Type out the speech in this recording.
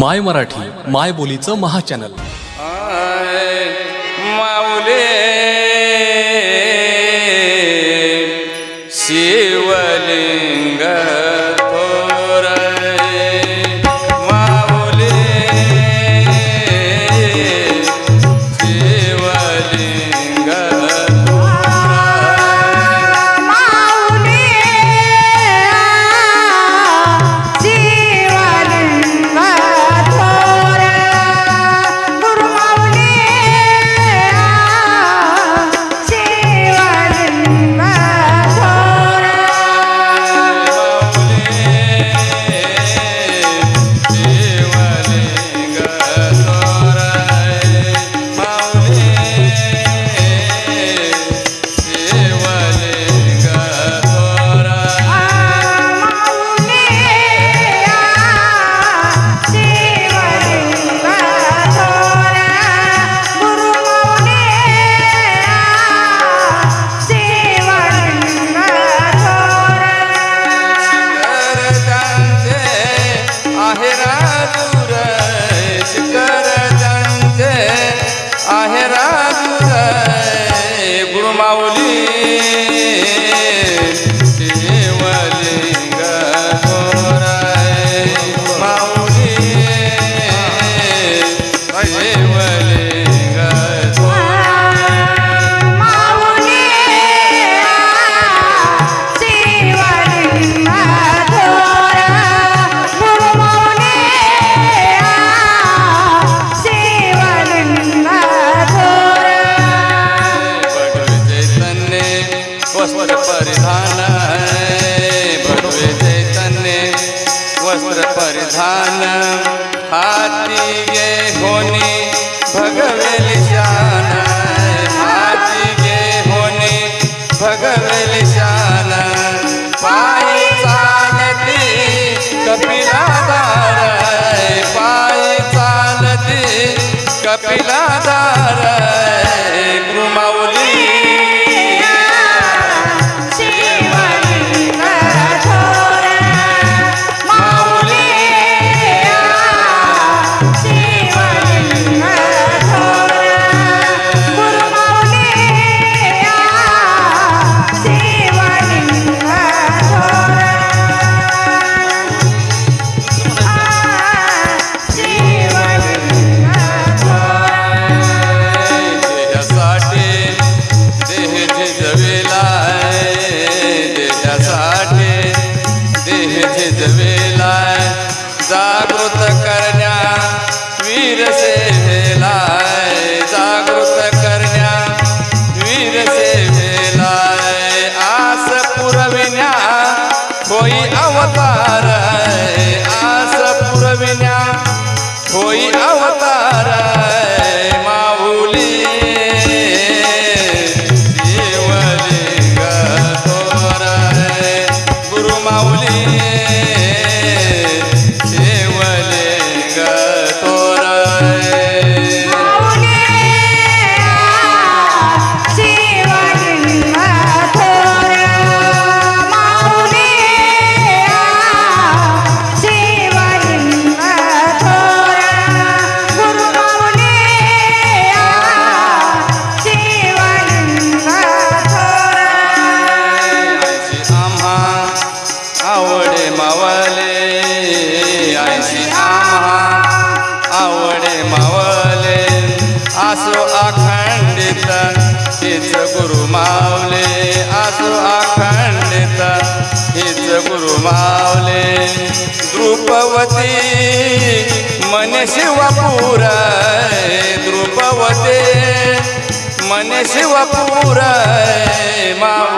माय मराठी माय बोलीचं महाचॅनल. माऊले. शिवले. वस्त्र परिधान हाथी गे होनी भगवेल जान हाथी गे होनी भगवेल जान पाई चालती कपिला दार पाय कपिला जागृत कर आसो अखंडित हिच गुरु मावले आसो अखंडित हिच गुरु मावले द्रुपवती मन शिवपूर द्रुपवते मन शिवपूर माव